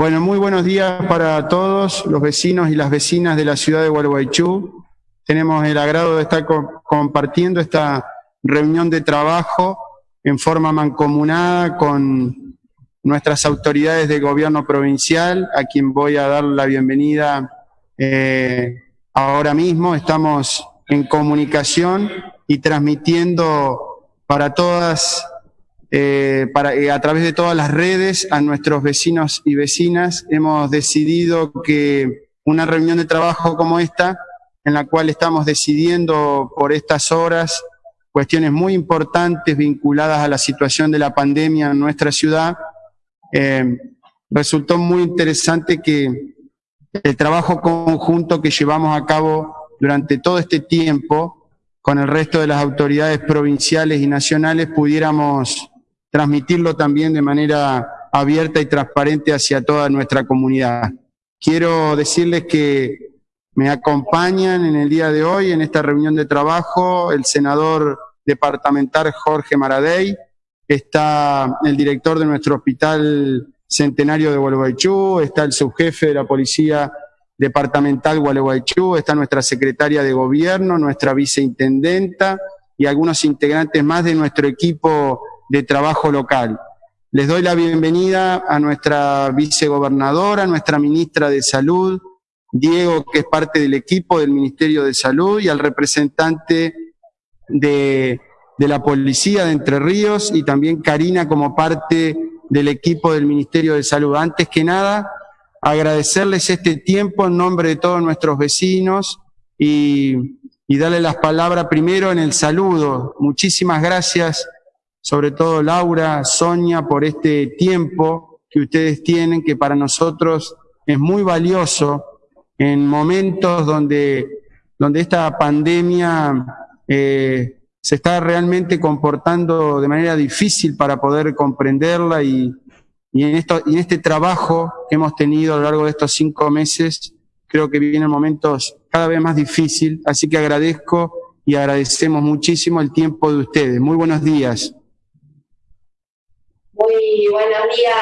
Bueno, muy buenos días para todos los vecinos y las vecinas de la ciudad de Gualeguaychú. Tenemos el agrado de estar compartiendo esta reunión de trabajo en forma mancomunada con nuestras autoridades de gobierno provincial, a quien voy a dar la bienvenida eh, ahora mismo. Estamos en comunicación y transmitiendo para todas, eh, para, eh, a través de todas las redes a nuestros vecinos y vecinas. Hemos decidido que una reunión de trabajo como esta, en la cual estamos decidiendo por estas horas cuestiones muy importantes vinculadas a la situación de la pandemia en nuestra ciudad, eh, resultó muy interesante que el trabajo conjunto que llevamos a cabo durante todo este tiempo con el resto de las autoridades provinciales y nacionales pudiéramos transmitirlo también de manera abierta y transparente hacia toda nuestra comunidad. Quiero decirles que me acompañan en el día de hoy en esta reunión de trabajo el senador departamental Jorge Maradei, está el director de nuestro hospital centenario de Gualeguaychú, está el subjefe de la policía departamental Gualeguaychú, está nuestra secretaria de gobierno, nuestra viceintendenta y algunos integrantes más de nuestro equipo de trabajo local. Les doy la bienvenida a nuestra vicegobernadora, nuestra ministra de Salud, Diego, que es parte del equipo del Ministerio de Salud, y al representante de, de la Policía de Entre Ríos y también Karina como parte del equipo del Ministerio de Salud. Antes que nada, agradecerles este tiempo en nombre de todos nuestros vecinos y, y darle las palabras primero en el saludo. Muchísimas gracias, sobre todo Laura, Sonia, por este tiempo que ustedes tienen, que para nosotros es muy valioso en momentos donde, donde esta pandemia eh, se está realmente comportando de manera difícil para poder comprenderla y, y, en, esto, en este trabajo que hemos tenido a lo largo de estos cinco meses, creo que vienen momentos cada vez más difíciles, así que agradezco y agradecemos muchísimo el tiempo de ustedes. Muy buenos días. Muy buenos días,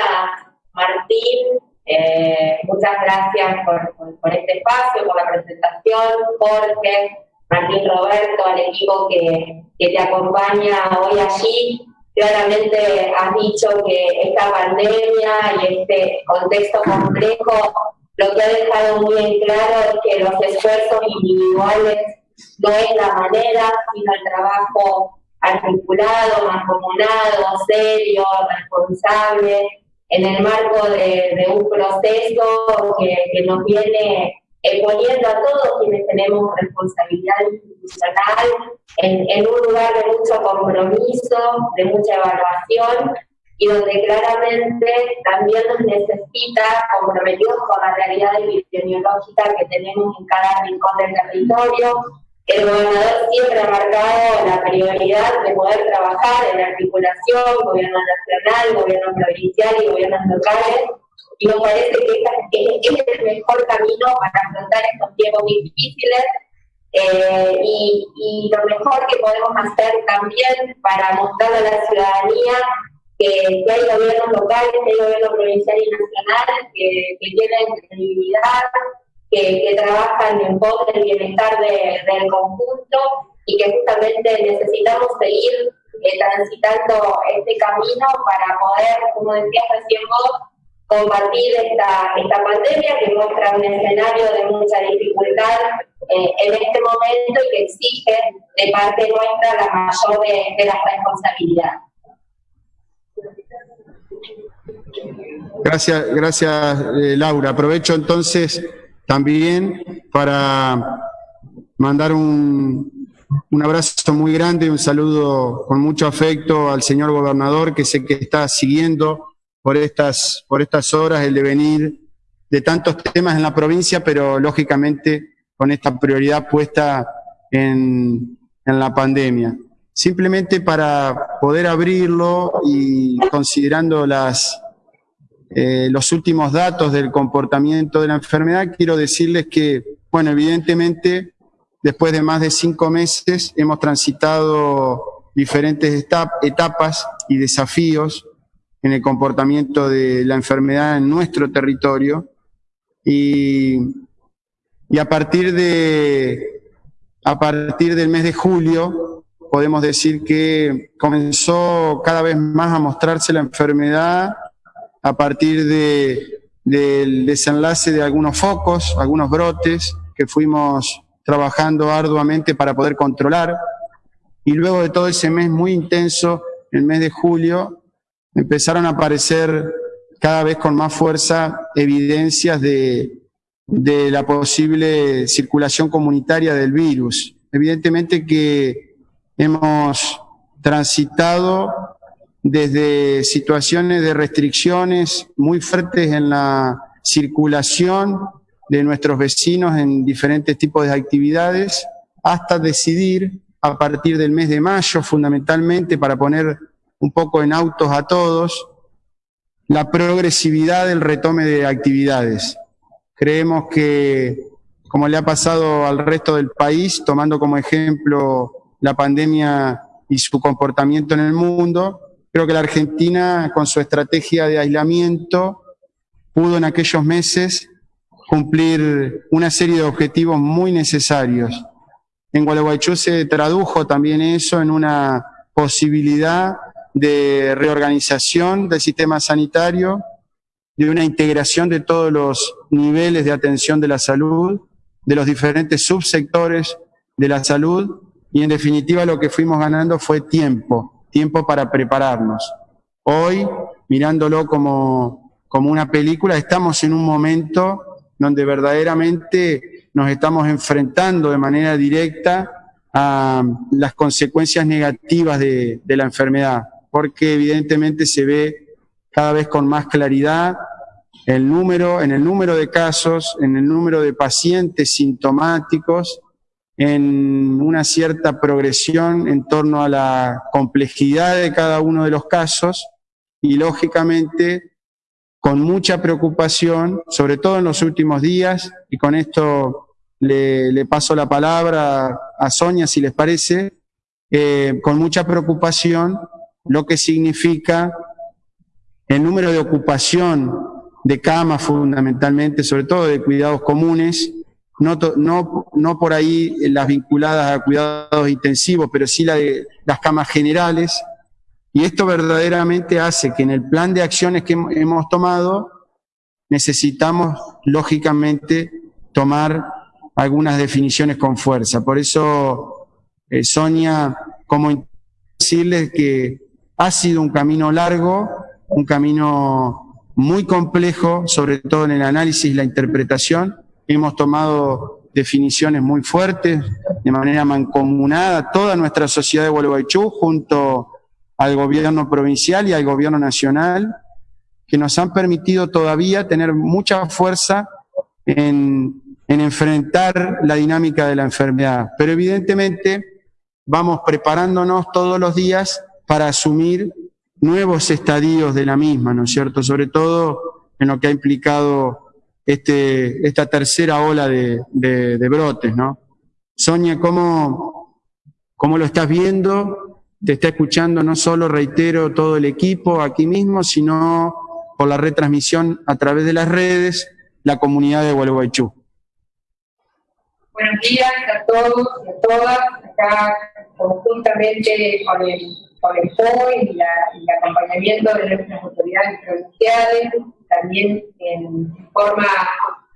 Martín. Eh, muchas gracias por, este espacio, por la presentación, Jorge, Martín Roberto, al equipo que, que te acompaña hoy allí. Claramente has dicho que esta pandemia y este contexto complejo lo que ha dejado muy en claro es que los esfuerzos individuales no es la manera, sino el trabajo articulado, mancomunado, serio, responsable, en el marco de, de un proceso que, que nos viene poniendo a todos quienes tenemos responsabilidad institucional en, en, un lugar de mucho compromiso, de mucha evaluación y donde claramente también nos necesita comprometidos con la realidad epidemiológica que tenemos en cada rincón del territorio. El gobernador siempre ha marcado la prioridad de poder trabajar en articulación, gobierno nacional, gobierno provincial y gobiernos locales, y me parece que este es el mejor camino para afrontar estos tiempos difíciles. Eh, y, y, lo mejor que podemos hacer también para mostrar a la ciudadanía que, que hay gobiernos locales, que hay gobierno provincial y nacional que, que tienen credibilidad, que, trabajan en pos del bienestar de, del conjunto y que justamente necesitamos seguir eh, transitando este camino para poder, como decías recién vos, combatir esta, esta pandemia que muestra un escenario de mucha dificultad eh, en este momento y que exige de parte nuestra la mayor de, de las responsabilidades. Gracias, gracias eh, Laura. Aprovecho entonces también para mandar un, un abrazo muy grande, un saludo con mucho afecto al señor gobernador que sé que está siguiendo por estas, por estas horas el devenir de tantos temas en la provincia, pero lógicamente con esta prioridad puesta en, en la pandemia. Simplemente para poder abrirlo y considerando las, eh, los últimos datos del comportamiento de la enfermedad, quiero decirles que, bueno, evidentemente, después de más de cinco meses hemos transitado diferentes etapas y desafíos en el comportamiento de la enfermedad en nuestro territorio. Y, y a partir de a partir del mes de julio podemos decir que comenzó cada vez más a mostrarse la enfermedad a partir de, del desenlace de algunos focos, algunos brotes que fuimos trabajando arduamente para poder controlar. Y luego de todo ese mes muy intenso, el mes de julio, empezaron a aparecer cada vez con más fuerza evidencias de, de la posible circulación comunitaria del virus. Evidentemente que hemos transitado desde situaciones de restricciones muy fuertes en la circulación de nuestros vecinos en diferentes tipos de actividades, hasta decidir a partir del mes de mayo, fundamentalmente para poner un poco en autos a todos, la progresividad del retome de actividades. Creemos que, como le ha pasado al resto del país, tomando como ejemplo la pandemia y su comportamiento en el mundo, creo que la Argentina, con su estrategia de aislamiento, pudo en aquellos meses cumplir una serie de objetivos muy necesarios. En Gualeguaychú se tradujo también eso en una posibilidad de reorganización del sistema sanitario, de una integración de todos los niveles de atención de la salud, de los diferentes subsectores de la salud, y en definitiva lo que fuimos ganando fue tiempo, tiempo para prepararnos. Hoy, mirándolo como, como una película, estamos en un momento donde verdaderamente nos estamos enfrentando de manera directa a las consecuencias negativas de, de la enfermedad, porque evidentemente se ve cada vez con más claridad el número, en el número de casos, en el número de pacientes sintomáticos, en una cierta progresión en torno a la complejidad de cada uno de los casos y lógicamente con mucha preocupación, sobre todo en los últimos días, y con esto le, paso la palabra a Sonia si les parece, eh, con mucha preocupación lo que significa el número de ocupación de camas fundamentalmente, sobre todo de cuidados comunes, no, no, no por ahí las vinculadas a cuidados intensivos, pero sí la de las camas generales. Y esto verdaderamente hace que en el plan de acciones que hemos tomado necesitamos, lógicamente, tomar algunas definiciones con fuerza. Por eso, eh, Sonia, como decirles que ha sido un camino largo, un camino muy complejo, sobre todo en el análisis y la interpretación. Hemos tomado definiciones muy fuertes, de manera mancomunada, toda nuestra sociedad de Gualeguaychú, junto al gobierno provincial y al gobierno nacional, que nos han permitido todavía tener mucha fuerza en, en enfrentar la dinámica de la enfermedad. Pero evidentemente vamos preparándonos todos los días para asumir nuevos estadios de la misma, ¿no es cierto? Sobre todo en lo que ha implicado este, esta tercera ola de, brotes, ¿no? Sonia, ¿cómo, ¿cómo lo estás viendo? Te está escuchando no solo, reitero, todo el equipo aquí mismo, sino por la retransmisión a través de las redes, la comunidad de Gualeguaychú. Buenos días a todos y a todas, acá conjuntamente con el con el POI y, el acompañamiento de nuestras autoridades provinciales, también en forma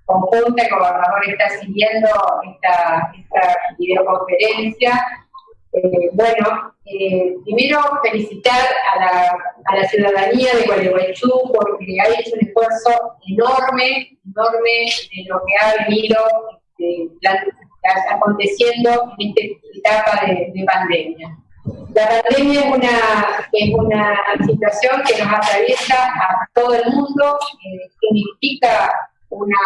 conjunta el gobernador está siguiendo esta, esta videoconferencia. Eh, bueno, eh, primero felicitar a la, a la, ciudadanía de Gualeguaychú porque ha hecho un esfuerzo enorme, enorme de lo que ha venido este, aconteciendo en esta etapa de pandemia. La pandemia es una, es una situación que nos atraviesa a todo el mundo, eh, significa una,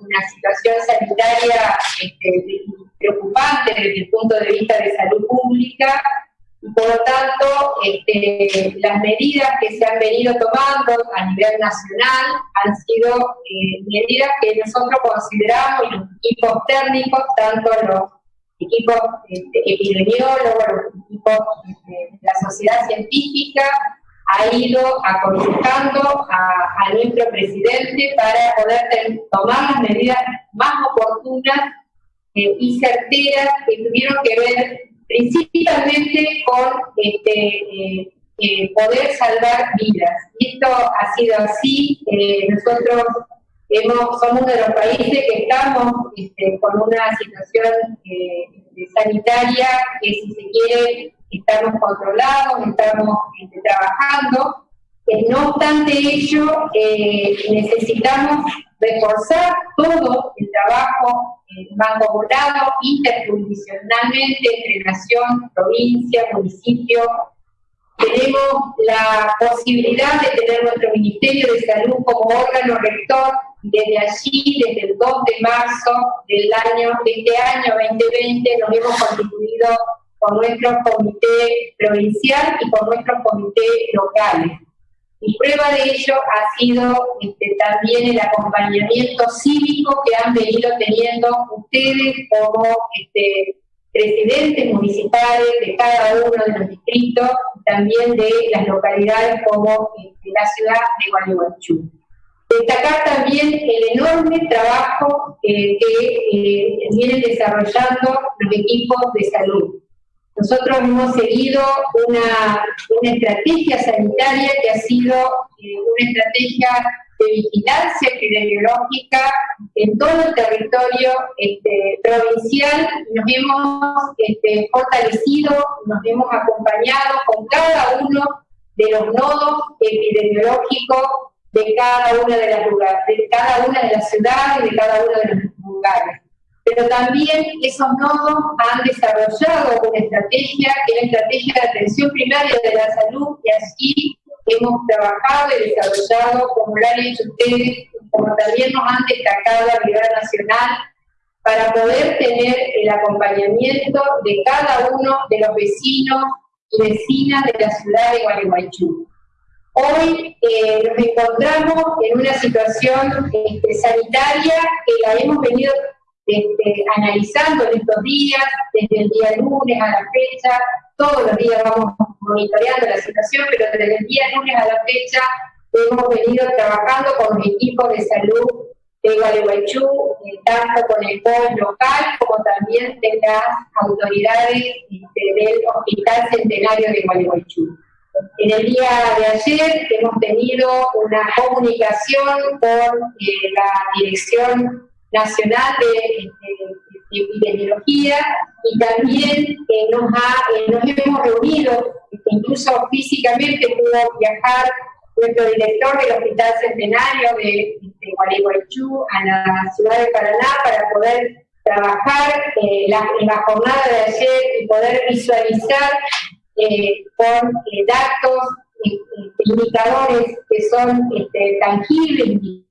una, situación sanitaria este, preocupante desde el punto de vista de salud pública. Por lo tanto este, las medidas que se han venido tomando a nivel nacional han sido eh, medidas que nosotros consideramos equipos técnicos, tanto los equipos este, epidemiólogos, equipos este, la sociedad científica, ha ido aconsejando a, nuestro presidente para poder tomar las medidas más oportunas eh, y certeras que tuvieron que ver principalmente con este, eh, eh, poder salvar vidas. Y esto ha sido así. nosotros hemos, somos de los países que estamos este, con una situación sanitaria que si se quiere estamos controlados, estamos este, trabajando. Eh, no obstante ello, eh, necesitamos reforzar todo el trabajo eh, mancomunado interjurisdiccionalmente entre nación, provincia, municipio. Tenemos la posibilidad de tener nuestro Ministerio de Salud como órgano rector desde allí, desde el 2 de marzo del año, de este año 2020, nos hemos constituido con nuestro comité provincial y con nuestros comités locales. Y prueba de ello ha sido este, también el acompañamiento cívico que han venido teniendo ustedes como este, presidentes municipales de cada uno de los distritos, también de las localidades como este, la ciudad de Gualeguaychú. Destacar también el enorme trabajo eh, que eh, vienen desarrollando los equipos de salud. Nosotros hemos seguido una, estrategia sanitaria que ha sido eh, una estrategia de vigilancia epidemiológica en todo el territorio este, provincial. Nos hemos este, fortalecido, nos hemos acompañado con cada uno de los nodos epidemiológicos de cada una de las lugares, de cada una de las ciudades, de cada uno de los lugares pero también esos nodos han desarrollado una estrategia, que es la estrategia de atención primaria de la salud, y así hemos trabajado y desarrollado, como lo han hecho ustedes, como también nos han destacado a nivel nacional, para poder tener el acompañamiento de cada uno de los vecinos y vecinas de la ciudad de Gualeguaychú. Hoy eh, nos encontramos en una situación este, sanitaria que la hemos venido este, analizando en estos días, desde el día lunes a la fecha, todos los días vamos monitoreando la situación, pero desde el día lunes a la fecha hemos venido trabajando con los equipos de salud de Gualeguaychú, eh, tanto con el COE local como también de las autoridades este, del Hospital Centenario de Gualeguaychú. En el día de ayer hemos tenido una comunicación con eh, la dirección Nacional de, Epidemiología y también eh, nos, eh, nos hemos reunido, incluso físicamente pudo viajar nuestro director del Hospital Centenario de, de a la ciudad de Paraná para poder trabajar en la jornada de ayer y poder visualizar con datos, indicadores que son este, tangibles.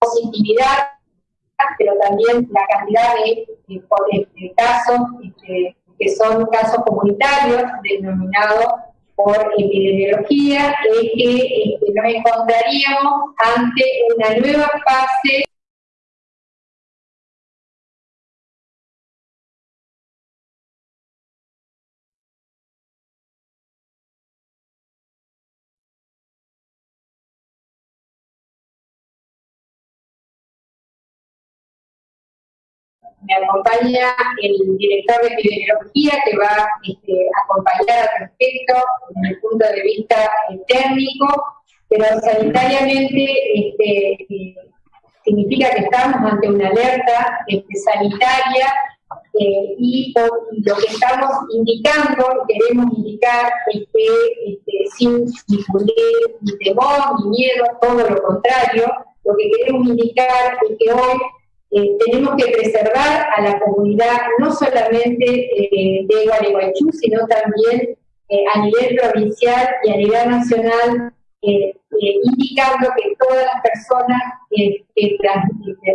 Positividad, pero también la cantidad de, casos este, que son casos comunitarios denominados por epidemiología, es que este, nos encontraríamos ante una nueva fase me acompaña el director de epidemiología que va este, a acompañar al respecto desde el punto de vista eh, técnico, pero sanitariamente este, eh, significa que estamos ante una alerta este, sanitaria eh, y lo que estamos indicando, queremos indicar es que sin difundir ni temor ni miedo, todo lo contrario, lo que queremos indicar es que hoy eh, tenemos que preservar a la comunidad no solamente eh, de Gualeguaychú, sino también eh, a nivel provincial y a nivel nacional, indicando que todas las personas que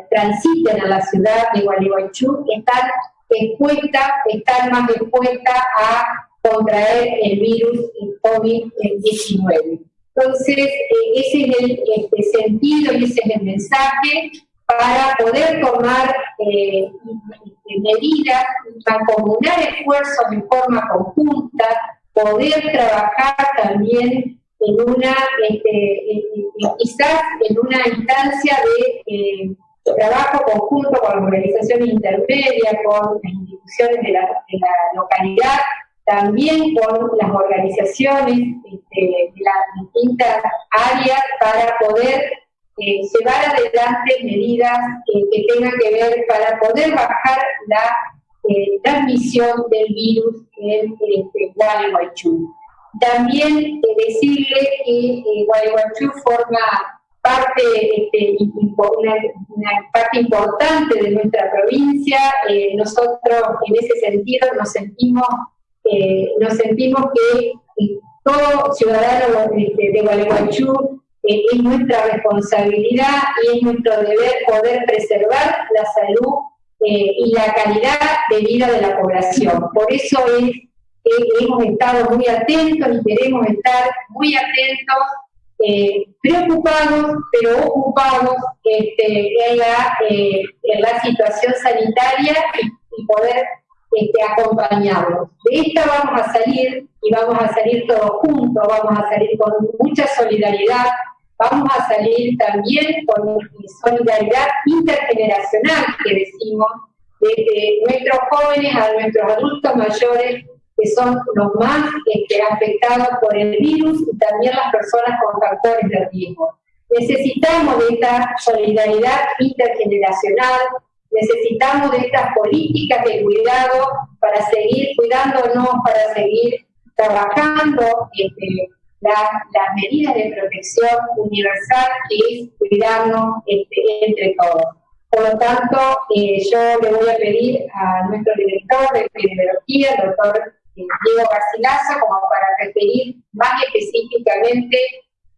transiten a la ciudad de Gualeguaychú están expuestas, están más expuestas a contraer el virus COVID-19. Entonces, eh, ese es el este, sentido y ese es el mensaje para poder tomar eh, medidas, mancomunar esfuerzos en forma conjunta, poder trabajar también en una, este, quizás en una instancia de eh, trabajo conjunto con las organizaciones intermedias, con las instituciones de la, localidad, también con las organizaciones este, de las distintas áreas para poder eh, llevar adelante medidas que tengan que ver para poder bajar la eh, transmisión del virus en este, Gualeguaychú. También eh, decirle que Gualeguaychú forma parte, este, parte importante de nuestra provincia. nosotros en ese sentido nos sentimos, nos sentimos que todo ciudadano este, de Gualeguaychú eh, es nuestra responsabilidad y es nuestro deber poder preservar la salud eh, y la calidad de vida de la población. Por eso es que hemos estado muy atentos y queremos estar muy atentos, eh, preocupados, pero ocupados este, en, la, en la situación sanitaria y, poder este, acompañarlos. De esta vamos a salir y vamos a salir todos juntos, vamos a salir con mucha solidaridad, vamos a salir también con solidaridad intergeneracional que decimos, de nuestros jóvenes a nuestros adultos mayores, que son los más este, afectados por el virus y también las personas con factores de riesgo. Necesitamos de esta solidaridad intergeneracional, necesitamos de estas políticas de cuidado para seguir cuidándonos, para seguir trabajando este, las medidas de protección universal que es cuidarnos este, entre todos. Por lo tanto, eh, yo le voy a pedir a nuestro director de epidemiología, el doctor eh, Diego Garcilaso, como para referir más específicamente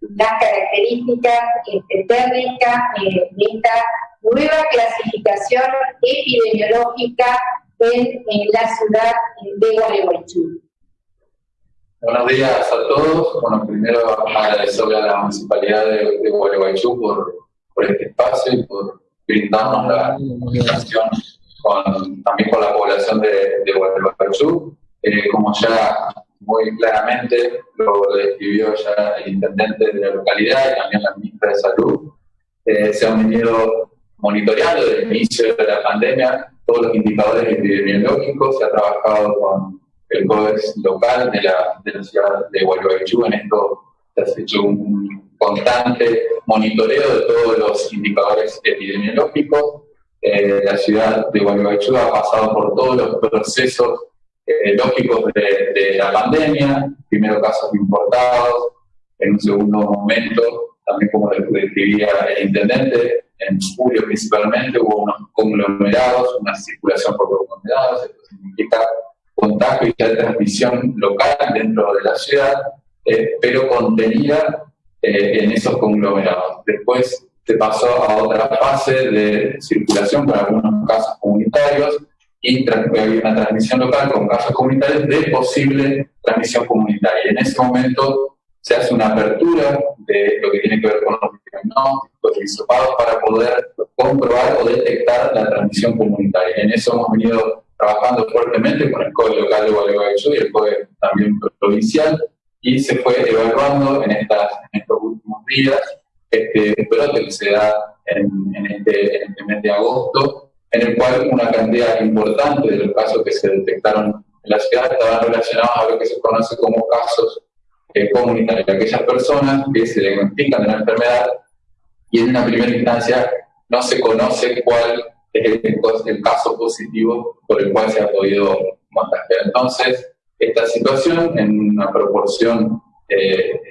las características este, técnicas eh, de esta nueva clasificación epidemiológica en, la ciudad de Gualeguaychú. Buenos días a todos. Bueno, primero agradecerle a la Municipalidad de, de Gualeguaychú por, por, este espacio y por brindarnos la comunicación con, también con la población de, de Gualeguaychú. Eh, como ya muy claramente lo describió ya el intendente de la localidad y también la ministra de Salud, eh, se han venido monitoreando desde el inicio de la pandemia todos los indicadores epidemiológicos, se ha trabajado con el CODEX local de la, de la ciudad de Gualeguaychú. En esto se ha hecho un constante monitoreo de todos los indicadores epidemiológicos. Eh, la ciudad de Gualeguaychú ha pasado por todos los procesos eh, lógicos de, de, la pandemia, primero casos importados, en un segundo momento, también como describía el intendente, en julio principalmente hubo unos conglomerados, una circulación por conglomerados, esto significa contagio y de transmisión local dentro de la ciudad, eh, pero contenida eh, en esos conglomerados. Después se pasó a otra fase de circulación con algunos casos comunitarios y había una transmisión local con casos comunitarios de posible transmisión comunitaria. En ese momento se hace una apertura de lo que tiene que ver con los diagnósticos y para poder comprobar o detectar la transmisión comunitaria. En eso hemos venido trabajando fuertemente con el COE local de Gualeguaychú y el COE también provincial, y se fue evaluando en, estas, en estos últimos días este brote que se da en, en, este, en, este, mes de agosto, en el cual una cantidad importante de los casos que se detectaron en la ciudad estaban relacionados a lo que se conoce como casos eh, comunitarios, aquellas personas que se diagnostican de la enfermedad y en una primera instancia no se conoce cuál es el, caso positivo por el cual se ha podido contagiar. Entonces, esta situación, en una proporción eh, eh,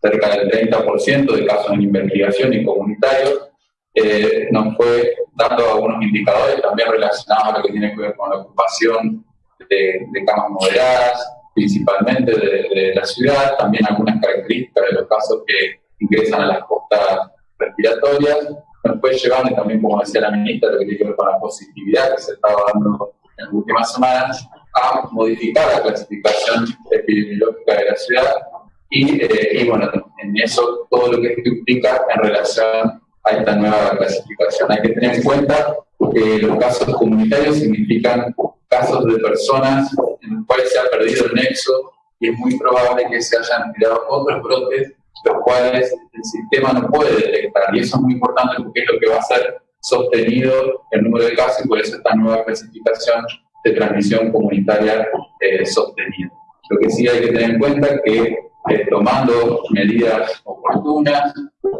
cerca del 30% de casos en investigación y comunitarios, eh, nos fue dando algunos indicadores también relacionados a lo que tiene que ver con la ocupación de, camas moderadas, principalmente de, de, la ciudad, también algunas características de los casos que ingresan a las costas respiratorias, nos fue llevando, también como decía la ministra, lo que tiene que ver con la positividad que se estaba dando en las últimas semanas, a modificar la clasificación epidemiológica de la ciudad. Y, eh, y bueno, en eso todo lo que implica en relación a esta nueva clasificación. Hay que tener en cuenta que los casos comunitarios significan casos de personas en los cuales se ha perdido el nexo y es muy probable que se hayan creado otros brotes los cuales el sistema no puede detectar. Y eso es muy importante porque es lo que va a ser sostenido el número de casos y por eso esta nueva clasificación de transmisión comunitaria eh, sostenida. Lo que sí hay que tener en cuenta es que eh, tomando medidas oportunas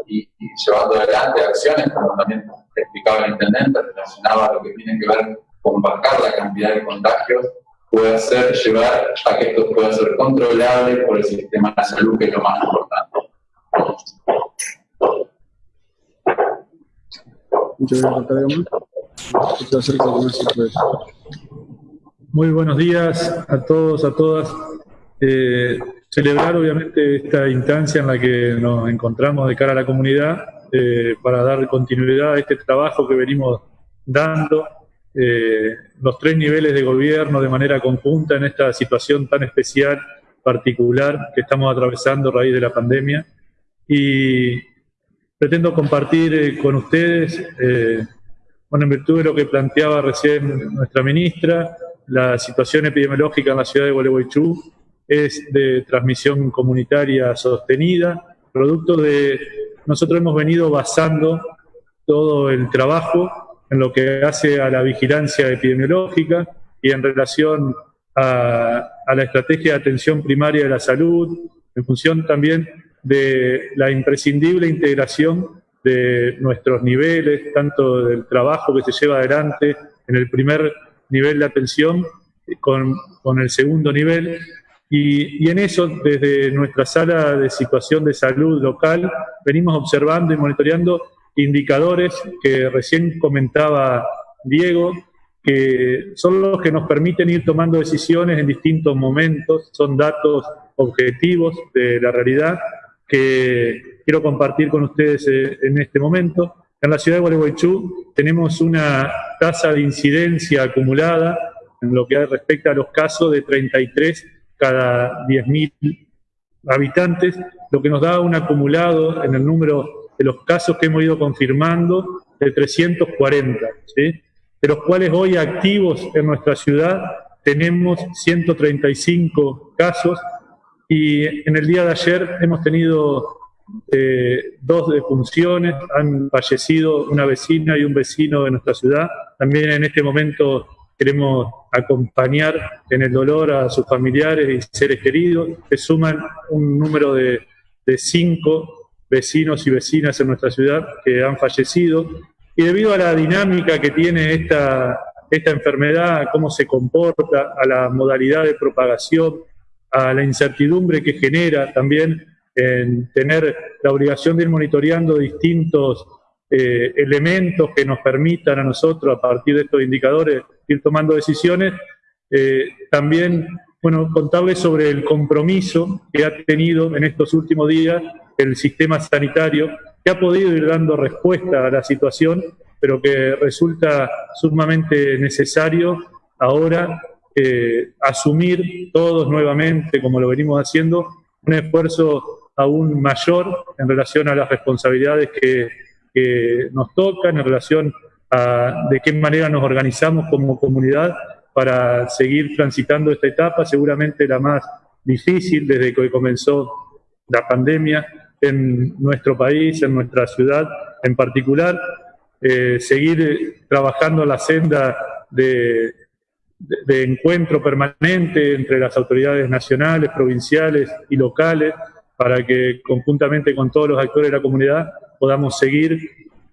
y, llevando adelante acciones, como también explicaba el intendente, relacionado a lo que tiene que ver con bajar la cantidad de contagios, puede hacer llevar a que esto pueda ser controlable por el sistema de salud, que es lo más importante. Muy buenos días a todos, a todas. Eh, celebrar obviamente esta instancia en la que nos encontramos de cara a la comunidad eh, para dar continuidad a este trabajo que venimos dando eh, los tres niveles de gobierno de manera conjunta en esta situación tan especial, particular que estamos atravesando a raíz de la pandemia. Y pretendo compartir eh, con ustedes, eh, bueno, en virtud de lo que planteaba recién nuestra ministra, la situación epidemiológica en la ciudad de Gualeguaychú es de transmisión comunitaria sostenida, producto de, nosotros hemos venido basando todo el trabajo en lo que hace a la vigilancia epidemiológica y en relación a, la estrategia de atención primaria de la salud, en función también de la imprescindible integración de nuestros niveles, tanto del trabajo que se lleva adelante en el primer nivel de atención con, con el segundo nivel. Y, y, en eso, desde nuestra sala de situación de salud local, venimos observando y monitoreando indicadores que recién comentaba Diego, que son los que nos permiten ir tomando decisiones en distintos momentos, son datos objetivos de la realidad que quiero compartir con ustedes eh, en este momento. En la ciudad de Gualeguaychú tenemos una tasa de incidencia acumulada en lo que respecta a los casos de 33 cada 10.000 habitantes, lo que nos da un acumulado en el número de los casos que hemos ido confirmando de 340, ¿sí? de los cuales hoy activos en nuestra ciudad tenemos 135 casos y en el día de ayer hemos tenido eh, dos defunciones, han fallecido una vecina y un vecino de nuestra ciudad. También en este momento queremos acompañar en el dolor a sus familiares y seres queridos. Se suman un número de, de cinco vecinos y vecinas en nuestra ciudad que han fallecido. Y debido a la dinámica que tiene esta, esta enfermedad, cómo se comporta, a la modalidad de propagación, a la incertidumbre que genera también en tener la obligación de ir monitoreando distintos eh, elementos que nos permitan a nosotros, a partir de estos indicadores, ir tomando decisiones. Eh, también, bueno, contarles sobre el compromiso que ha tenido en estos últimos días el sistema sanitario, que ha podido ir dando respuesta a la situación, pero que resulta sumamente necesario ahora eh, asumir todos nuevamente, como lo venimos haciendo, un esfuerzo aún mayor en relación a las responsabilidades que, nos tocan, en relación de qué manera nos organizamos como comunidad para seguir transitando esta etapa, seguramente la más difícil desde que comenzó la pandemia en nuestro país, en nuestra ciudad en particular, eh, seguir trabajando la senda de de, encuentro permanente entre las autoridades nacionales, provinciales y locales para que conjuntamente con todos los actores de la comunidad podamos seguir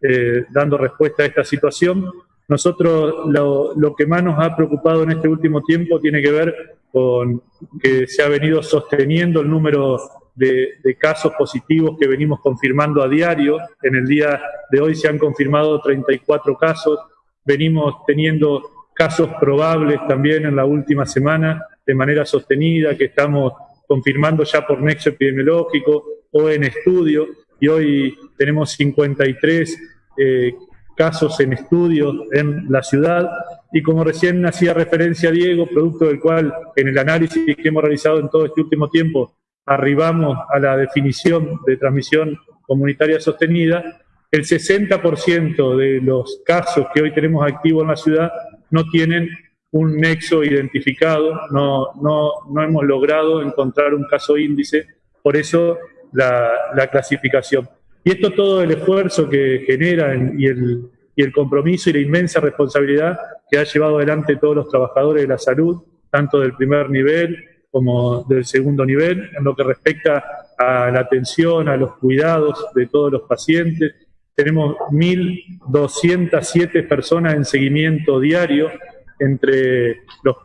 eh, dando respuesta a esta situación. Nosotros lo, que más nos ha preocupado en este último tiempo tiene que ver con que se ha venido sosteniendo el número de, de, casos positivos que venimos confirmando a diario. En el día de hoy se han confirmado 34 casos. Venimos teniendo casos probables también en la última semana de manera sostenida que estamos confirmando ya por nexo epidemiológico o en estudio y hoy tenemos 53 eh, casos en estudio en la ciudad. Y como recién hacía referencia Diego, producto del cual en el análisis que hemos realizado en todo este último tiempo arribamos a la definición de transmisión comunitaria sostenida, el 60% de los casos que hoy tenemos activos en la ciudad no tienen un nexo identificado, no, no, no hemos logrado encontrar un caso índice, por eso la, la clasificación. Y esto todo el esfuerzo que genera y el, y el compromiso y la inmensa responsabilidad que ha llevado adelante todos los trabajadores de la salud, tanto del primer nivel como del segundo nivel, en lo que respecta a la atención, a los cuidados de todos los pacientes. Tenemos 1.207 personas en seguimiento diario entre los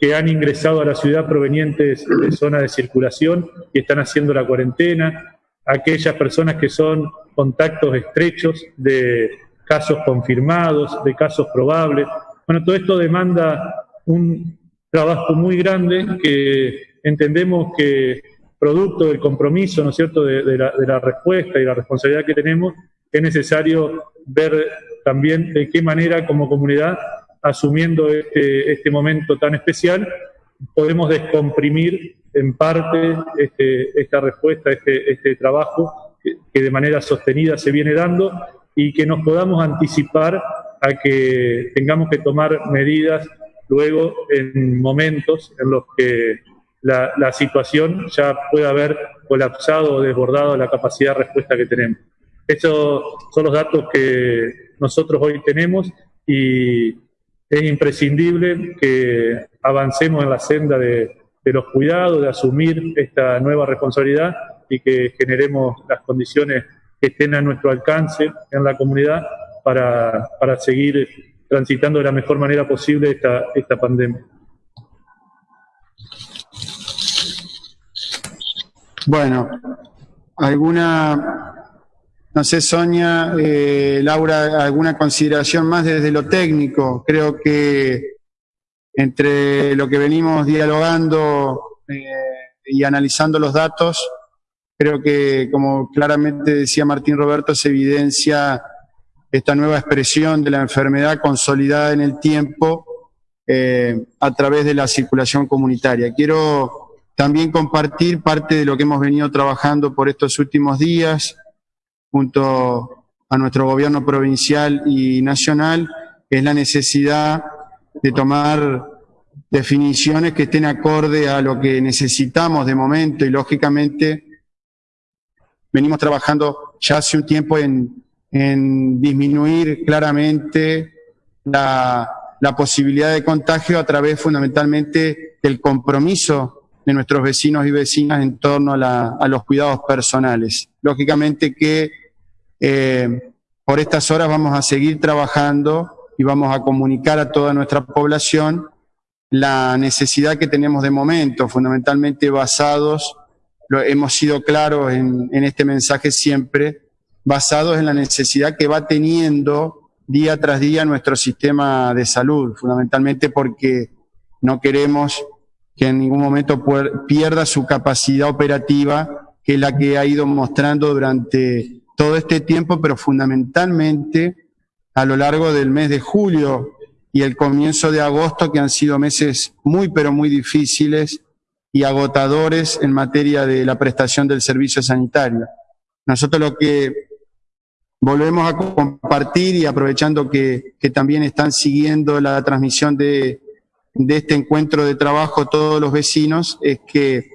que han ingresado a la ciudad provenientes de zonas de circulación y están haciendo la cuarentena, aquellas personas que son contactos estrechos de casos confirmados, de casos probables. Bueno, todo esto demanda un trabajo muy grande que entendemos que producto del compromiso, ¿no es cierto?, de, la, de la respuesta y la responsabilidad que tenemos, es necesario ver también de qué manera como comunidad, asumiendo este, este momento tan especial, podemos descomprimir en parte este, esta respuesta, este, este trabajo que, de manera sostenida se viene dando y que nos podamos anticipar a que tengamos que tomar medidas luego en momentos en los que la, la situación ya pueda haber colapsado o desbordado la capacidad de respuesta que tenemos. Estos son los datos que nosotros hoy tenemos y es imprescindible que avancemos en la senda de, los cuidados, de asumir esta nueva responsabilidad y que generemos las condiciones que estén a nuestro alcance en la comunidad para, seguir transitando de la mejor manera posible esta, esta pandemia. Bueno, ¿alguna no sé, Sonia, eh, Laura, alguna consideración más desde lo técnico. Creo que entre lo que venimos dialogando eh, y analizando los datos, creo que, como claramente decía Martín Roberto, se evidencia esta nueva expresión de la enfermedad consolidada en el tiempo eh, a través de la circulación comunitaria. Quiero también compartir parte de lo que hemos venido trabajando por estos últimos días, junto a nuestro gobierno provincial y nacional, es la necesidad de tomar definiciones que estén acorde a lo que necesitamos de momento y lógicamente venimos trabajando ya hace un tiempo en, en disminuir claramente la, la, posibilidad de contagio a través fundamentalmente del compromiso de nuestros vecinos y vecinas en torno a, la, a los cuidados personales. Lógicamente que eh, por estas horas vamos a seguir trabajando y vamos a comunicar a toda nuestra población la necesidad que tenemos de momento, fundamentalmente basados, lo, hemos sido claros en, en este mensaje siempre, basados en la necesidad que va teniendo día tras día nuestro sistema de salud, fundamentalmente porque no queremos que en ningún momento pierda su capacidad operativa, que es la que ha ido mostrando durante todo este tiempo, pero fundamentalmente a lo largo del mes de julio y el comienzo de agosto, que han sido meses muy, pero muy difíciles y agotadores en materia de la prestación del servicio sanitario. Nosotros lo que volvemos a compartir y aprovechando que, también están siguiendo la transmisión de, de este encuentro de trabajo todos los vecinos, es que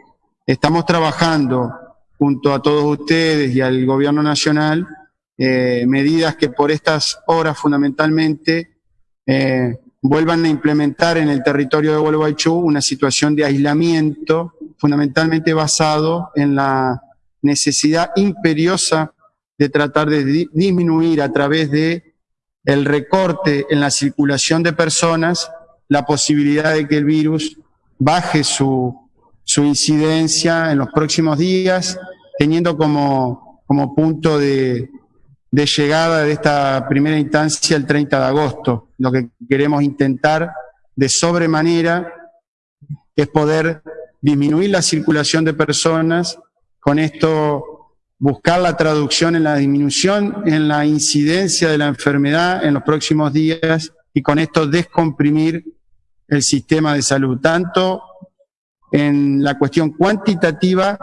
estamos trabajando junto a todos ustedes y al gobierno nacional, eh, medidas que por estas horas fundamentalmente eh, vuelvan a implementar en el territorio de Gualeguaychú una situación de aislamiento fundamentalmente basado en la necesidad imperiosa de tratar de disminuir a través de el recorte en la circulación de personas la posibilidad de que el virus baje su su incidencia en los próximos días, teniendo como, como punto de, de llegada de esta primera instancia el 30 de agosto. Lo que queremos intentar de sobremanera es poder disminuir la circulación de personas, con esto buscar la traducción en la disminución en la incidencia de la enfermedad en los próximos días y con esto descomprimir el sistema de salud, tanto en la cuestión cuantitativa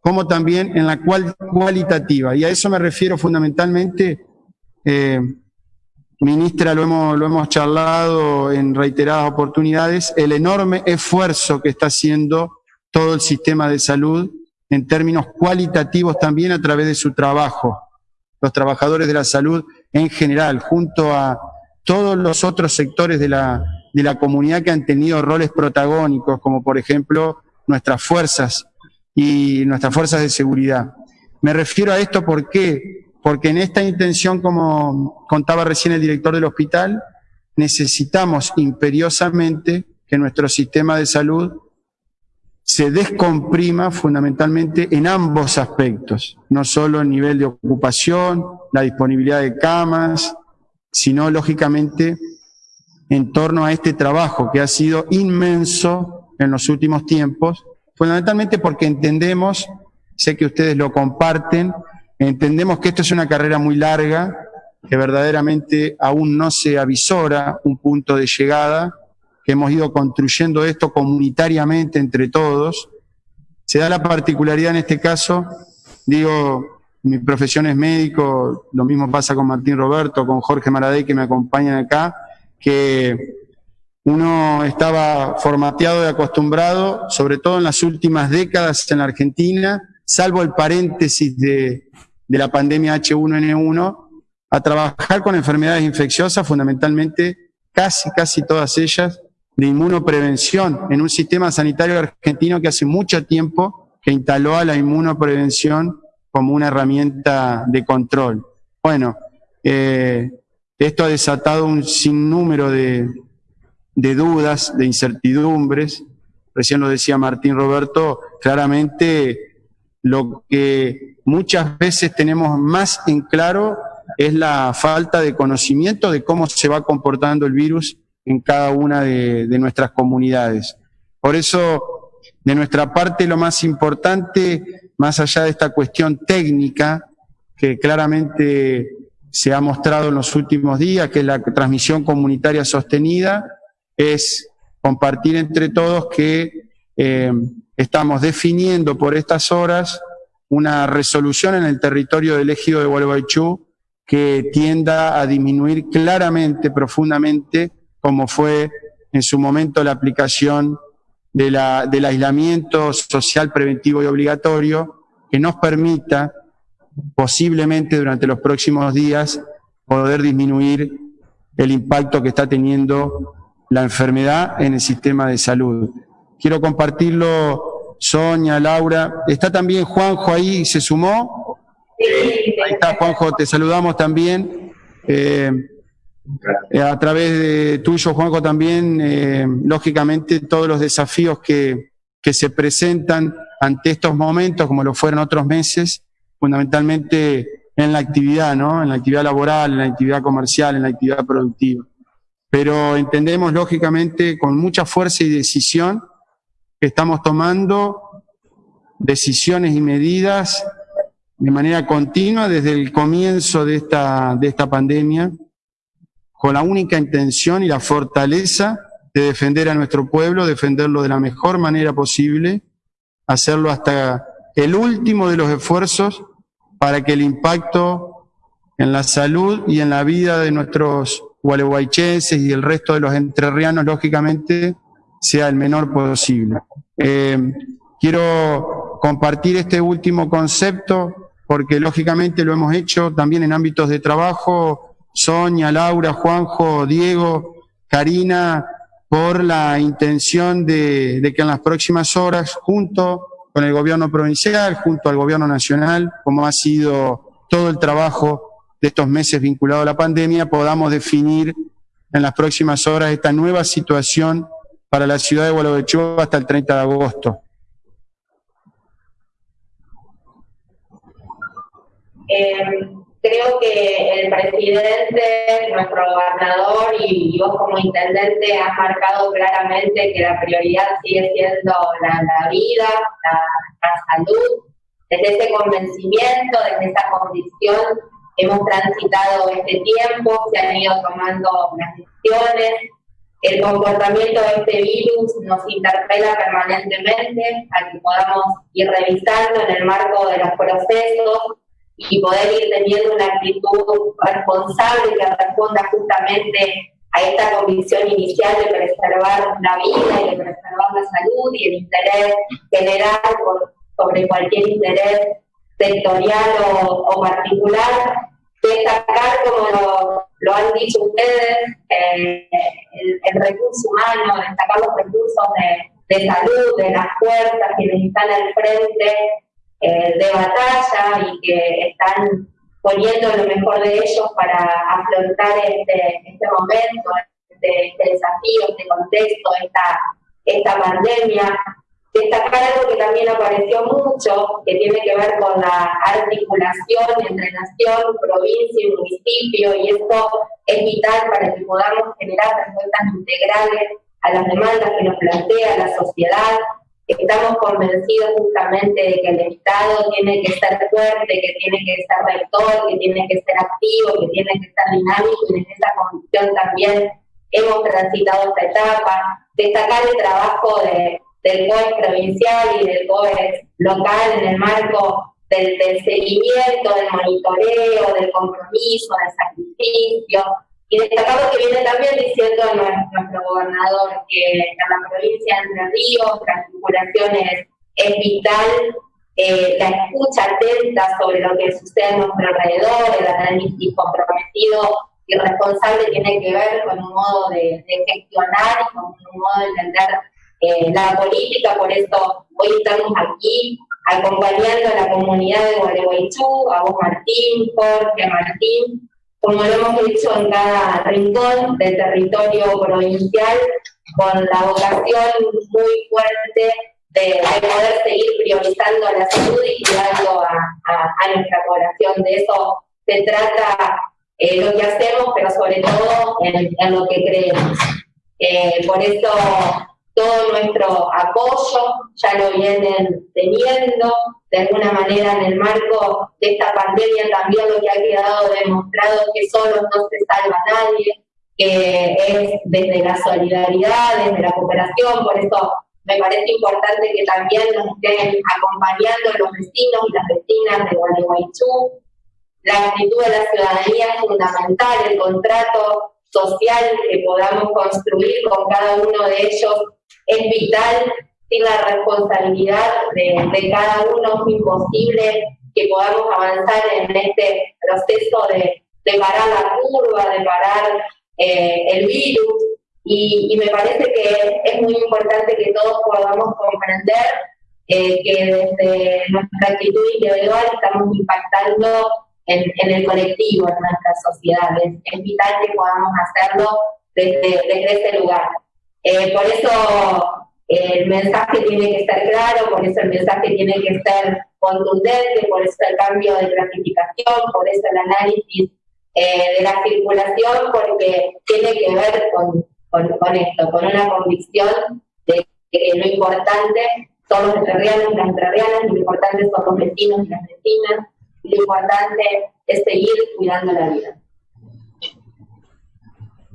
como también en la cual, cualitativa. Y a eso me refiero fundamentalmente, eh, ministra, lo hemos, lo hemos charlado en reiteradas oportunidades, el enorme esfuerzo que está haciendo todo el sistema de salud en términos cualitativos también a través de su trabajo. Los trabajadores de la salud en general, junto a todos los otros sectores de la, de la comunidad que han tenido roles protagónicos, como por ejemplo nuestras fuerzas y nuestras fuerzas de seguridad. Me refiero a esto ¿por qué? porque en esta intención, como contaba recién el director del hospital, necesitamos imperiosamente que nuestro sistema de salud se descomprima fundamentalmente en ambos aspectos, no solo el nivel de ocupación, la disponibilidad de camas, sino lógicamente en torno a este trabajo que ha sido inmenso en los últimos tiempos, fundamentalmente porque entendemos, sé que ustedes lo comparten, entendemos que esto es una carrera muy larga, que verdaderamente aún no se avisora un punto de llegada, que hemos ido construyendo esto comunitariamente entre todos. Se da la particularidad en este caso, digo, mi profesión es médico, lo mismo pasa con Martín Roberto, con Jorge Maradei que me acompañan acá, que uno estaba formateado y acostumbrado, sobre todo en las últimas décadas en Argentina, salvo el paréntesis de, de la pandemia H1N1, a trabajar con enfermedades infecciosas, fundamentalmente casi, casi todas ellas, de inmunoprevención en un sistema sanitario argentino que hace mucho tiempo que instaló a la inmunoprevención como una herramienta de control. Bueno, eh, esto ha desatado un sinnúmero de, de dudas, de incertidumbres. Recién lo decía Martín Roberto, claramente lo que muchas veces tenemos más en claro es la falta de conocimiento de cómo se va comportando el virus en cada una de, nuestras comunidades. Por eso, de nuestra parte, lo más importante, más allá de esta cuestión técnica, que claramente se ha mostrado en los últimos días, que la transmisión comunitaria sostenida, es compartir entre todos que eh, estamos definiendo por estas horas una resolución en el territorio del ejido de Gualeguaychú que tienda a disminuir claramente, profundamente, como fue en su momento la aplicación de la, del aislamiento social preventivo y obligatorio, que nos permita posiblemente durante los próximos días poder disminuir el impacto que está teniendo la enfermedad en el sistema de salud. Quiero compartirlo, Sonia, Laura. ¿Está también Juanjo ahí? ¿Se sumó? Ahí está, Juanjo, te saludamos también. Eh, a través de tuyo, Juanjo, también, eh, lógicamente, todos los desafíos que, que se presentan ante estos momentos, como lo fueron otros meses, fundamentalmente en la actividad, ¿no? En la actividad laboral, en la actividad comercial, en la actividad productiva. Pero entendemos, lógicamente, con mucha fuerza y decisión, que estamos tomando decisiones y medidas de manera continua desde el comienzo de esta, de esta pandemia, con la única intención y la fortaleza de defender a nuestro pueblo, defenderlo de la mejor manera posible, hacerlo hasta el último de los esfuerzos para que el impacto en la salud y en la vida de nuestros gualeguaychenses y el resto de los entrerrianos, lógicamente, sea el menor posible. Eh, quiero compartir este último concepto porque, lógicamente, lo hemos hecho también en ámbitos de trabajo Sonia, Laura, Juanjo, Diego, Karina, por la intención de, que en las próximas horas, junto con el gobierno provincial, junto al gobierno nacional, como ha sido todo el trabajo de estos meses vinculado a la pandemia, podamos definir en las próximas horas esta nueva situación para la ciudad de Gualeguaychú hasta el 30 de agosto. Eh, creo que el presidente, nuestro gobernador y, vos como intendente has marcado claramente que la prioridad sigue siendo la, vida, la, salud. Desde ese convencimiento, desde esa convicción, hemos transitado este tiempo, se han ido tomando las decisiones, el comportamiento de este virus nos interpela permanentemente a que podamos ir revisando en el marco de los procesos y poder ir teniendo una actitud responsable que responda justamente a esta convicción inicial de preservar la vida y de preservar la salud y el interés general sobre cualquier interés sectorial o, particular, destacar, como lo, han dicho ustedes, eh, el, recurso humano, destacar los recursos de, de salud, de las fuerzas que están al frente eh, de batalla y que están poniendo lo mejor de ellos para afrontar este, este momento, este, este, desafío, este contexto, esta, esta pandemia. Destacar algo que también apareció mucho, que tiene que ver con la articulación entre nación, provincia y municipio, y esto es vital para que podamos generar respuestas integrales a las demandas que nos plantea la sociedad, Estamos convencidos justamente de que el Estado tiene que ser fuerte, que tiene que ser rector, que tiene que ser activo, que tiene que ser dinámico y en esa convicción también hemos transitado esta etapa. Destacar el trabajo de, del COE provincial y del COE local en el marco del seguimiento, del monitoreo, del compromiso, del sacrificio, y destacar lo que viene también diciendo nuestro, gobernador, que en la provincia de Entre Ríos la articulación es, vital, eh, la escucha atenta sobre lo que sucede a nuestro alrededor, el análisis comprometido y responsable tiene que ver con un modo de, gestionar y con un modo de entender eh, la política, por eso hoy estamos aquí acompañando a la comunidad de Gualeguaychú, a vos Martín, Jorge, Martín, como lo hemos dicho en cada rincón del territorio provincial, con la vocación muy fuerte de, poder seguir priorizando la salud y cuidando a, nuestra población. De eso se trata eh, lo que hacemos, pero sobre todo en, lo que creemos. Eh, por eso todo nuestro apoyo ya lo vienen teniendo, de alguna manera en el marco de esta pandemia también lo que ha quedado demostrado es que solo no se salva nadie, que es desde la solidaridad, desde la cooperación, por eso me parece importante que también nos estén acompañando los vecinos y las vecinas de Gualeguaychú. La actitud de la ciudadanía es fundamental, el contrato social que podamos construir con cada uno de ellos es vital, sin la responsabilidad de, cada uno es imposible que podamos avanzar en este proceso de, parar la curva, de parar eh, el virus. Y, me parece que es muy importante que todos podamos comprender eh, que desde nuestra actitud individual estamos impactando en, el colectivo, en nuestras sociedades. Es vital que podamos hacerlo desde, desde ese lugar. Eh, por eso el mensaje tiene que estar claro, por eso el mensaje tiene que ser contundente, por eso el cambio de clasificación, por eso el análisis eh, de la circulación, porque tiene que ver con, con, esto, con una convicción de que lo importante son los entrerrianos y las entrerrianas, lo importante son los vecinos y las vecinas, lo importante es seguir cuidando la vida.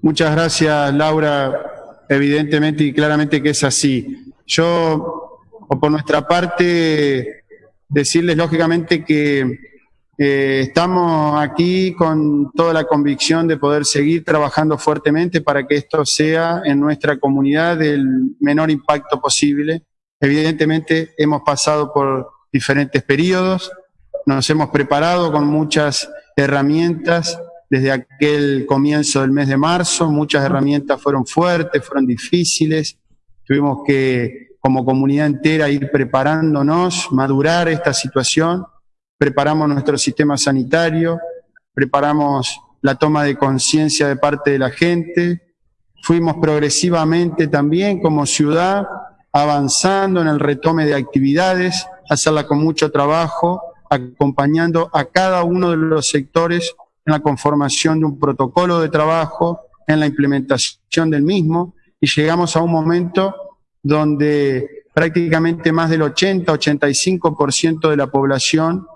Muchas gracias, Laura evidentemente y claramente que es así. Yo, o por nuestra parte, decirles lógicamente que eh, estamos aquí con toda la convicción de poder seguir trabajando fuertemente para que esto sea en nuestra comunidad del menor impacto posible. Evidentemente hemos pasado por diferentes periodos, nos hemos preparado con muchas herramientas desde aquel comienzo del mes de marzo. Muchas herramientas fueron fuertes, fueron difíciles. Tuvimos que, como comunidad entera, ir preparándonos, madurar esta situación. Preparamos nuestro sistema sanitario, preparamos la toma de conciencia de parte de la gente. Fuimos progresivamente también como ciudad avanzando en el retome de actividades, hacerla con mucho trabajo, acompañando a cada uno de los sectores en la conformación de un protocolo de trabajo, en la implementación del mismo, y llegamos a un momento donde prácticamente más del 80-85% de la población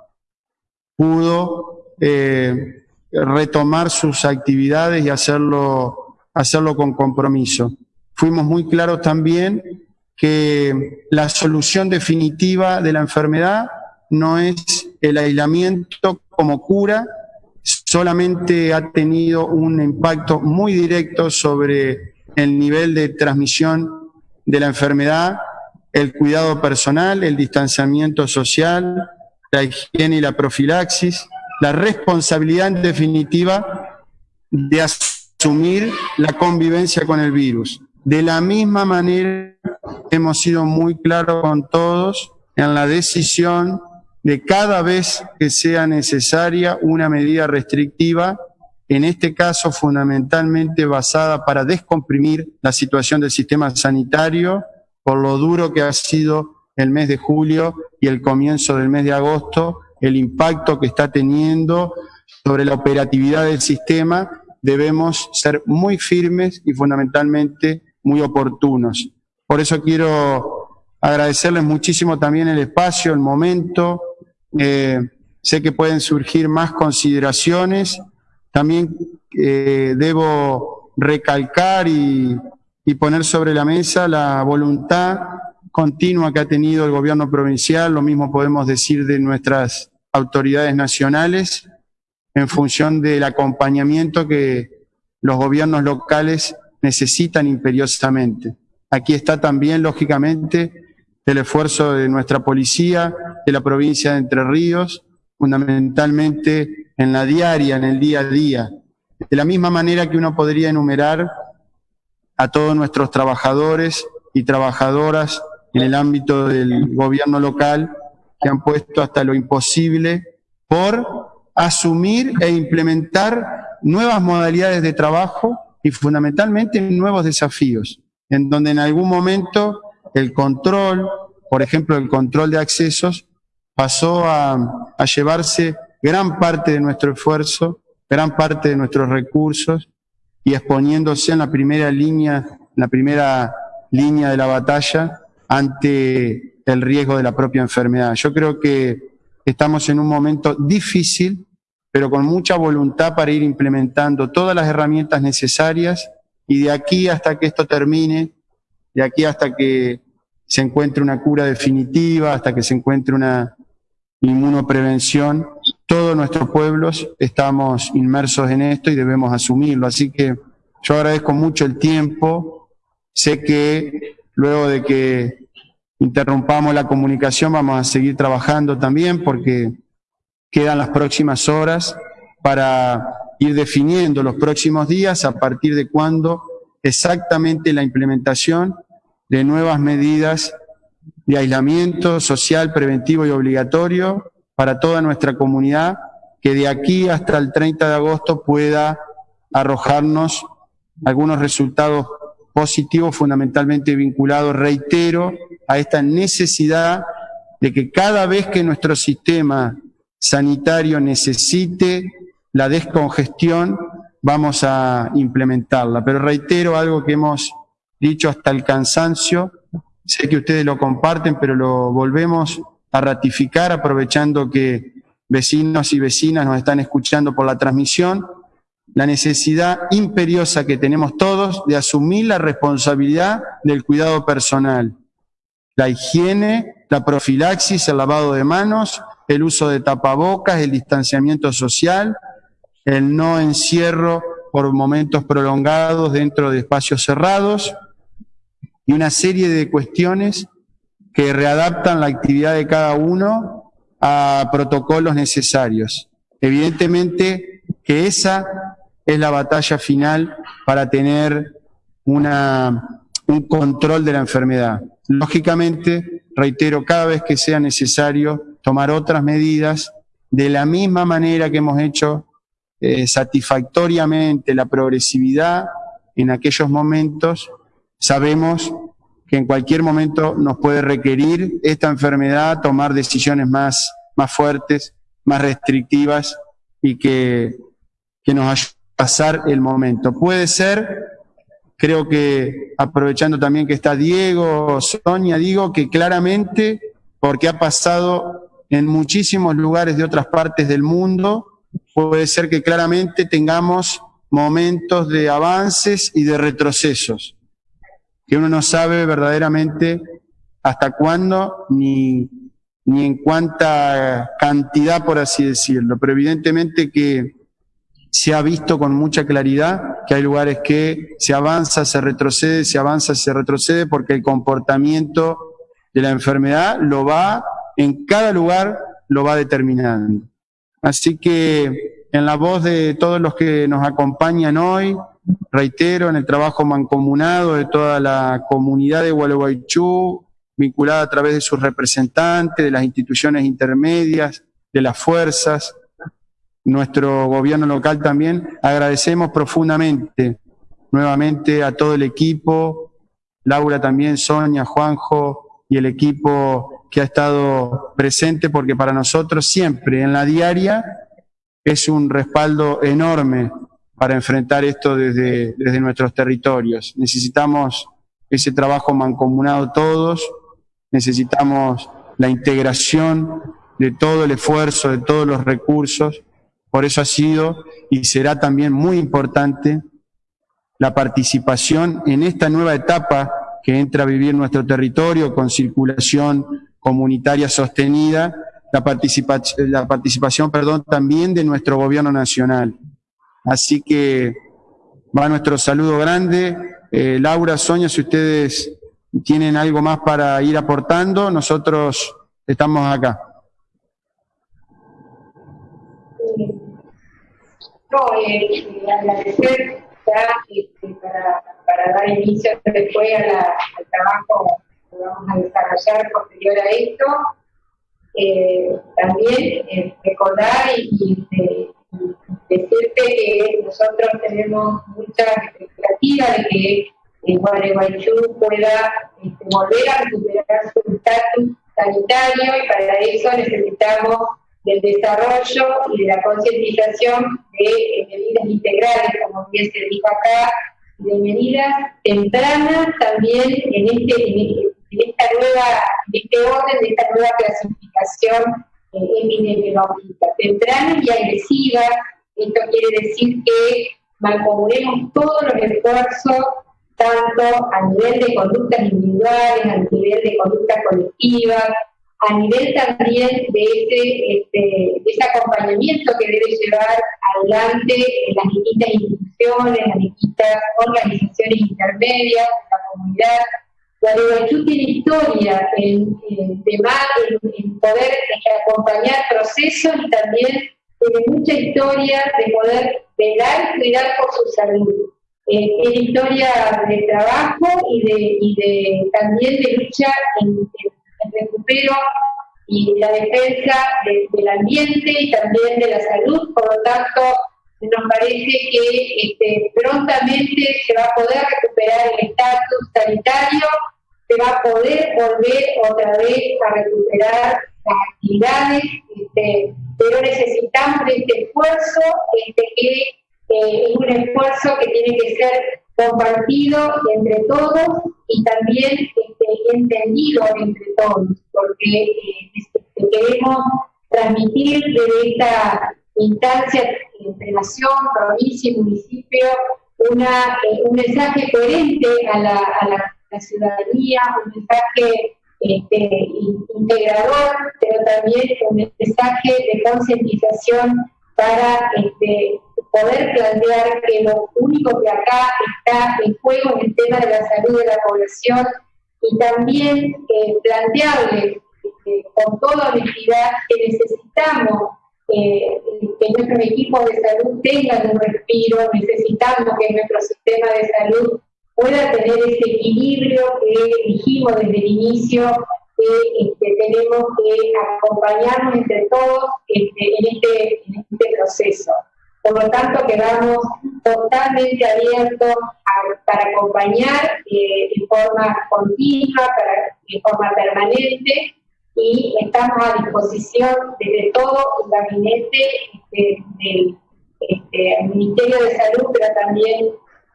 pudo eh, retomar sus actividades y hacerlo, hacerlo con compromiso. Fuimos muy claros también que la solución definitiva de la enfermedad no es el aislamiento como cura, solamente ha tenido un impacto muy directo sobre el nivel de transmisión de la enfermedad, el cuidado personal, el distanciamiento social, la higiene y la profilaxis, la responsabilidad en definitiva de asumir la convivencia con el virus. De la misma manera hemos sido muy claros con todos en la decisión de cada vez que sea necesaria una medida restrictiva, en este caso fundamentalmente basada para descomprimir la situación del sistema sanitario por lo duro que ha sido el mes de julio y el comienzo del mes de agosto, el impacto que está teniendo sobre la operatividad del sistema, debemos ser muy firmes y fundamentalmente muy oportunos. Por eso quiero agradecerles muchísimo también el espacio, el momento. Eh, sé que pueden surgir más consideraciones. También eh, debo recalcar y, y poner sobre la mesa la voluntad continua que ha tenido el gobierno provincial, lo mismo podemos decir de nuestras autoridades nacionales, en función del acompañamiento que los gobiernos locales necesitan imperiosamente. Aquí está también, lógicamente, el esfuerzo de nuestra policía, de la provincia de Entre Ríos, fundamentalmente en la diaria, en el día a día. De la misma manera que uno podría enumerar a todos nuestros trabajadores y trabajadoras en el ámbito del gobierno local que han puesto hasta lo imposible por asumir e implementar nuevas modalidades de trabajo y fundamentalmente nuevos desafíos, en donde en algún momento el control, por ejemplo el control de accesos, pasó a, llevarse gran parte de nuestro esfuerzo, gran parte de nuestros recursos y exponiéndose en la primera línea, en la primera línea de la batalla ante el riesgo de la propia enfermedad. Yo creo que estamos en un momento difícil, pero con mucha voluntad para ir implementando todas las herramientas necesarias y de aquí hasta que esto termine, de aquí hasta que se encuentre una cura definitiva, hasta que se encuentre una inmunoprevención, todos nuestros pueblos estamos inmersos en esto y debemos asumirlo. Así que yo agradezco mucho el tiempo, sé que Luego de que interrumpamos la comunicación, vamos a seguir trabajando también porque quedan las próximas horas para ir definiendo los próximos días a partir de cuándo exactamente la implementación de nuevas medidas de aislamiento social, preventivo y obligatorio para toda nuestra comunidad, que de aquí hasta el 30 de agosto pueda arrojarnos algunos resultados positivo fundamentalmente vinculado, reitero, a esta necesidad de que cada vez que nuestro sistema sanitario necesite la descongestión, vamos a implementarla. Pero reitero algo que hemos dicho hasta el cansancio, sé que ustedes lo comparten, pero lo volvemos a ratificar aprovechando que vecinos y vecinas nos están escuchando por la transmisión, la necesidad imperiosa que tenemos todos de asumir la responsabilidad del cuidado personal. La higiene, la profilaxis, el lavado de manos, el uso de tapabocas, el distanciamiento social, el no encierro por momentos prolongados dentro de espacios cerrados y una serie de cuestiones que readaptan la actividad de cada uno a protocolos necesarios. Evidentemente que esa es la batalla final para tener una, un control de la enfermedad. Lógicamente, reitero, cada vez que sea necesario tomar otras medidas, de la misma manera que hemos hecho eh, satisfactoriamente la progresividad en aquellos momentos, sabemos que en cualquier momento nos puede requerir esta enfermedad tomar decisiones más, más fuertes, más restrictivas y que, que nos ayuden pasar el momento. Puede ser creo que aprovechando también que está Diego, Sonia, digo que claramente, porque ha pasado en muchísimos lugares de otras partes del mundo, puede ser que claramente tengamos momentos de avances y de retrocesos, que uno no sabe verdaderamente hasta cuándo ni, ni en cuánta cantidad, por así decirlo, pero evidentemente que se ha visto con mucha claridad que hay lugares que se avanza, se retrocede, se avanza, se retrocede, porque el comportamiento de la enfermedad lo va, en cada lugar lo va determinando. Así que en la voz de todos los que nos acompañan hoy, reitero, en el trabajo mancomunado de toda la comunidad de Gualeguaychú, vinculada a través de sus representantes, de las instituciones intermedias, de las fuerzas, nuestro gobierno local también, agradecemos profundamente nuevamente a todo el equipo, Laura también, Sonia, Juanjo y el equipo que ha estado presente, porque para nosotros siempre en la diaria es un respaldo enorme para enfrentar esto desde, desde nuestros territorios. Necesitamos ese trabajo mancomunado todos, necesitamos la integración de todo el esfuerzo, de todos los recursos, por eso ha sido y será también muy importante la participación en esta nueva etapa que entra a vivir nuestro territorio con circulación comunitaria sostenida, la, participación, la participación perdón, también de nuestro gobierno nacional. Así que va nuestro saludo grande. Eh, Laura, Sonia, si ustedes tienen algo más para ir aportando, nosotros estamos acá. No, eh, agradecer ya este, para, para, dar inicio después a la, al trabajo que vamos a desarrollar posterior a esto. Eh, también eh, recordar y, y, decirte que nosotros tenemos mucha expectativa de que Gualeguaychú pueda este, volver a recuperar su estatus sanitario y para eso necesitamos del desarrollo y de la concientización de eh, medidas integrales, como bien se dijo acá, de medidas tempranas también en este, en, esta nueva, en este orden de esta nueva clasificación eh, epidemiológica, temprana y agresiva. Esto quiere decir que mancomunemos todos los esfuerzos, tanto a nivel de conductas individuales, a nivel de conductas colectivas, a nivel también de ese, este, ese acompañamiento que debe llevar adelante las distintas instituciones, las distintas organizaciones intermedias, la comunidad. Gualeguaychú tiene historia en, en, en, poder acompañar procesos y también tiene mucha historia de poder velar y cuidar por su salud. Eh, tiene historia de trabajo y de, también de lucha en, en el recupero y la defensa del ambiente y también de la salud, por lo tanto nos parece que este, prontamente se va a poder recuperar el estatus sanitario, se va a poder volver otra vez a recuperar las actividades, este, pero necesitamos este esfuerzo este, que eh, es un esfuerzo que tiene que ser compartido entre todos y también este, entendido entre todos, porque eh, queremos transmitir desde esta instancia entre nación, provincia y municipio una, eh, un mensaje coherente a la, a la, ciudadanía, un mensaje este, integrador, pero también un mensaje de concientización para este, poder plantear que lo único que acá está en juego es el tema de la salud de la población y también eh, plantearle este, con toda honestidad que necesitamos eh, que nuestros equipos de salud tengan un respiro, necesitamos que nuestro sistema de salud pueda tener ese equilibrio que dijimos desde el inicio que este, tenemos que acompañarnos entre todos este, en, este, en este proceso. Por lo tanto, quedamos totalmente abiertos para acompañar eh, de forma continua, para, de forma permanente, y estamos a disposición desde todo el gabinete este, del este, Ministerio de Salud, pero también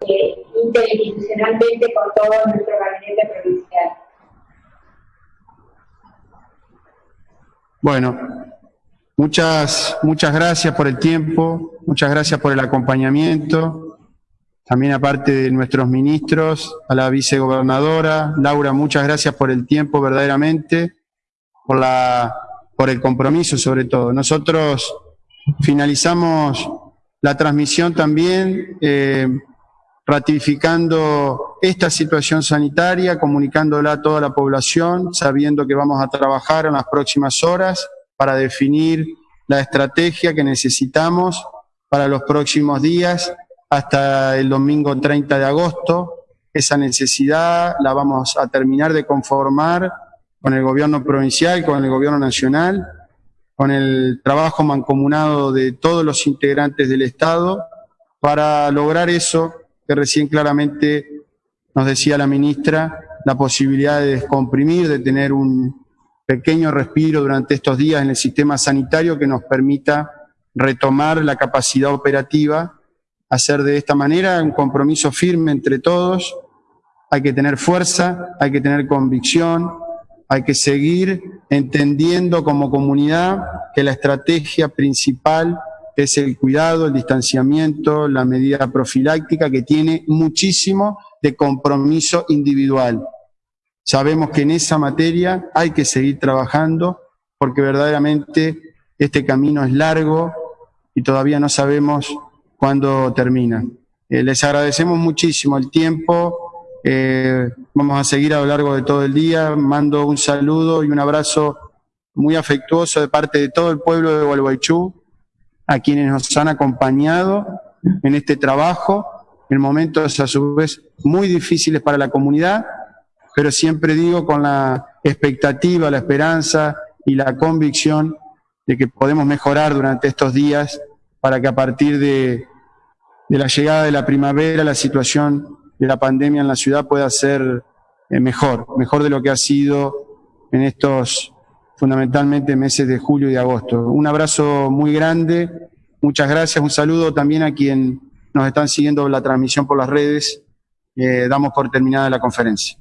eh, interinstitucionalmente con todo nuestro gabinete provincial. Bueno, muchas, muchas gracias por el tiempo, muchas gracias por el acompañamiento. También aparte de nuestros ministros, a la vicegobernadora, Laura, muchas gracias por el tiempo verdaderamente, por, la, por el compromiso sobre todo. Nosotros finalizamos la transmisión también eh, ratificando esta situación sanitaria, comunicándola a toda la población, sabiendo que vamos a trabajar en las próximas horas para definir la estrategia que necesitamos para los próximos días hasta el domingo 30 de agosto. Esa necesidad la vamos a terminar de conformar con el gobierno provincial, con el gobierno nacional, con el trabajo mancomunado de todos los integrantes del Estado para lograr eso que recién claramente nos decía la ministra, la posibilidad de descomprimir, de tener un pequeño respiro durante estos días en el sistema sanitario que nos permita retomar la capacidad operativa, hacer de esta manera un compromiso firme entre todos, hay que tener fuerza, hay que tener convicción, hay que seguir entendiendo como comunidad que la estrategia principal es el cuidado, el distanciamiento, la medida profiláctica que tiene muchísimo de compromiso individual. Sabemos que en esa materia hay que seguir trabajando porque verdaderamente este camino es largo y todavía no sabemos cuándo termina. Eh, les agradecemos muchísimo el tiempo, eh, vamos a seguir a lo largo de todo el día, mando un saludo y un abrazo muy afectuoso de parte de todo el pueblo de Gualeguaychú, a quienes nos han acompañado en este trabajo, en momentos a su vez muy difíciles para la comunidad, pero siempre digo con la expectativa, la esperanza y la convicción de que podemos mejorar durante estos días para que a partir de, de la llegada de la primavera la situación de la pandemia en la ciudad pueda ser eh, mejor, mejor de lo que ha sido en estos fundamentalmente meses de julio y agosto. Un abrazo muy grande, muchas gracias, un saludo también a quien nos están siguiendo la transmisión por las redes. Eh, damos por terminada la conferencia.